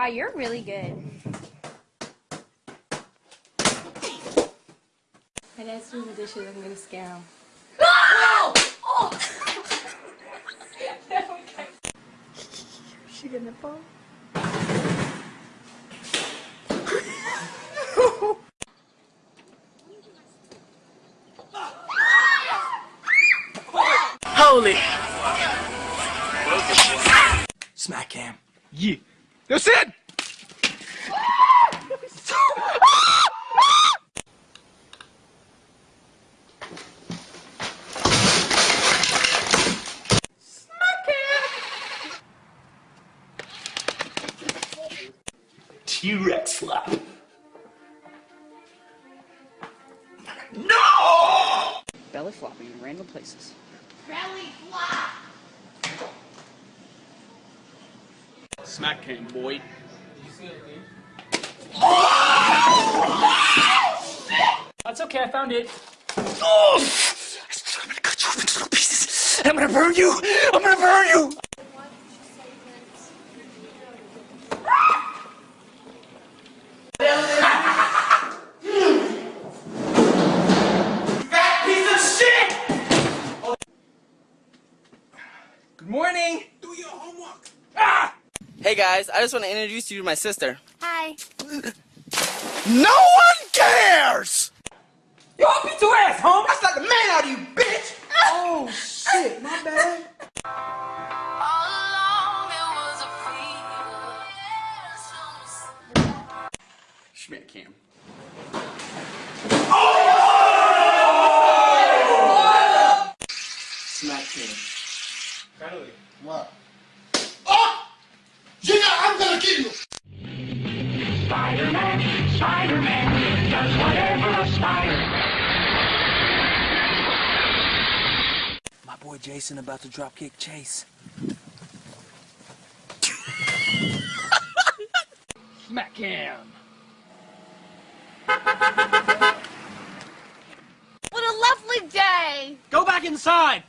Wow, you're really good. My dad's doing the dishes. I'm gonna scare him. she gonna fall? Holy! Smack cam. Yeah. That's it! T-Rex slap. No! Belly flopping in random places. Smack cam, boy. That's okay, I found it. Oh! I'm gonna cut you up into little pieces. I'm gonna burn you. I'm gonna burn you. Hey guys, I just want to introduce you to my sister. Hi. No one cares! Yo, I'll beat your ass, home! That's like the man out of you, bitch! oh, shit, my bad. Schmidt cam. Smack cam. What? Oh! Junior, I'm gonna kill you! Spider-Man, Spider-Man does whatever a spider. My boy Jason about to drop kick Chase. Smack him. What a lovely day! Go back inside!